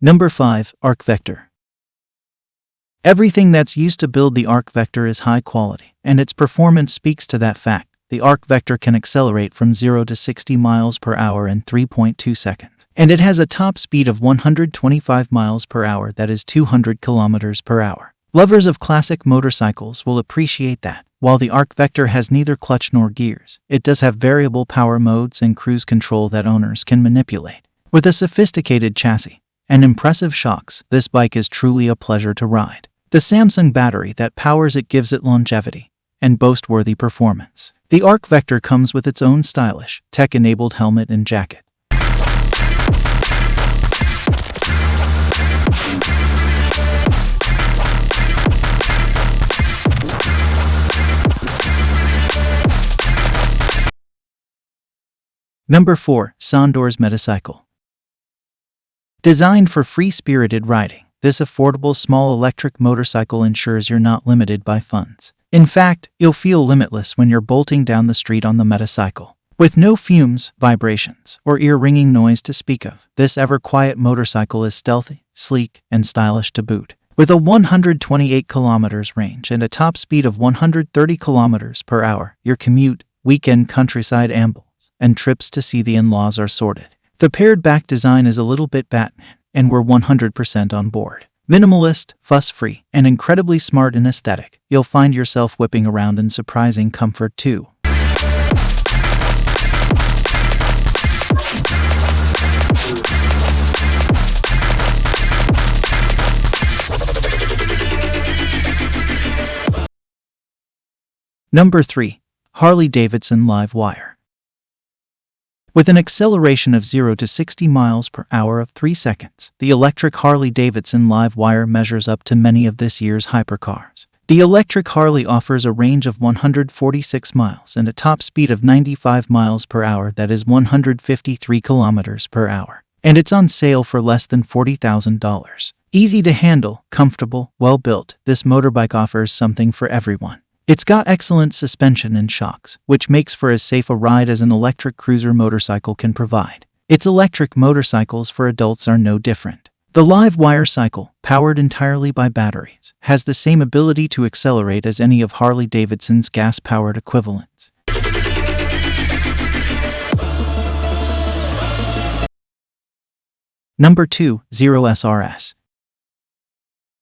Number 5. Arc Vector. Everything that's used to build the Arc Vector is high quality, and its performance speaks to that fact. The Arc Vector can accelerate from 0 to 60 miles per hour in 3.2 seconds. And it has a top speed of 125 miles per hour that is 200 kilometers per hour. Lovers of classic motorcycles will appreciate that. While the Arc Vector has neither clutch nor gears, it does have variable power modes and cruise control that owners can manipulate. With a sophisticated chassis and impressive shocks, this bike is truly a pleasure to ride. The Samsung battery that powers it gives it longevity and boast-worthy performance. The Arc Vector comes with its own stylish, tech-enabled helmet and jacket. Number 4. Sondors Metacycle Designed for free-spirited riding, this affordable small electric motorcycle ensures you're not limited by funds. In fact, you'll feel limitless when you're bolting down the street on the Metacycle. With no fumes, vibrations, or ear-ringing noise to speak of, this ever-quiet motorcycle is stealthy, sleek, and stylish to boot. With a 128 kilometers range and a top speed of 130 kilometers per hour, your commute, weekend countryside amble, and trips to see the in-laws are sorted. The pared back design is a little bit Batman, and we're 100% on board. Minimalist, fuss-free, and incredibly smart in aesthetic, you'll find yourself whipping around in surprising comfort too. Number 3. Harley-Davidson LiveWire with an acceleration of 0 to 60 miles per hour of 3 seconds, the electric Harley-Davidson LiveWire measures up to many of this year's hypercars. The electric Harley offers a range of 146 miles and a top speed of 95 miles per hour that is 153 kilometers per hour. And it's on sale for less than $40,000. Easy to handle, comfortable, well built, this motorbike offers something for everyone. It's got excellent suspension and shocks, which makes for as safe a ride as an electric cruiser motorcycle can provide. Its electric motorcycles for adults are no different. The live wire cycle, powered entirely by batteries, has the same ability to accelerate as any of Harley-Davidson's gas-powered equivalents. Number 2. Zero SR/S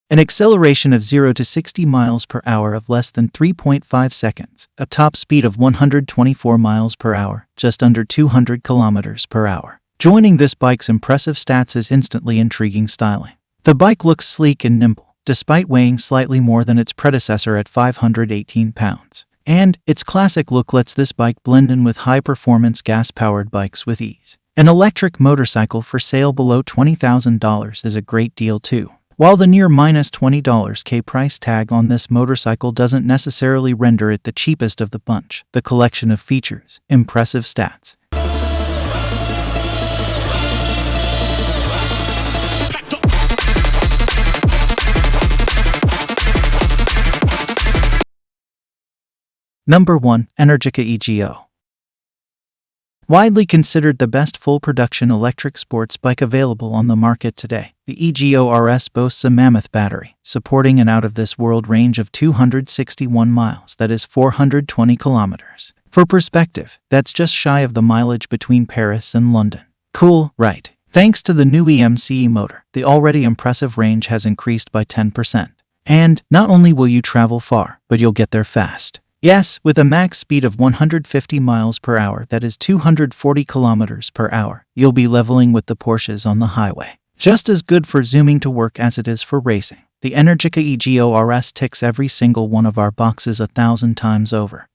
an acceleration of 0 to 60 miles per hour of less than 3.5 seconds, a top speed of 124 miles per hour, just under 200 kilometers per hour. Joining this bike's impressive stats is instantly intriguing styling. The bike looks sleek and nimble, despite weighing slightly more than its predecessor at 518 pounds. And its classic look lets this bike blend in with high-performance gas-powered bikes with ease. An electric motorcycle for sale below $20,000 is a great deal too. While the near minus $20 K price tag on this motorcycle doesn't necessarily render it the cheapest of the bunch, the collection of features, impressive stats, Number 1. Energica EGO Widely considered the best full-production electric sports bike available on the market today, the EGO RS boasts a mammoth battery, supporting an out-of-this-world range of 261 miles that is 420 kilometers. For perspective, that's just shy of the mileage between Paris and London. Cool, right? Thanks to the new EMCE motor, the already impressive range has increased by 10%. And not only will you travel far, but you'll get there fast. Yes, with a max speed of 150 miles per hour that is 240 kilometers per hour, you'll be leveling with the Porsches on the highway. Just as good for zooming to work as it is for racing. The Energica EGO RS ticks every single one of our boxes a thousand times over.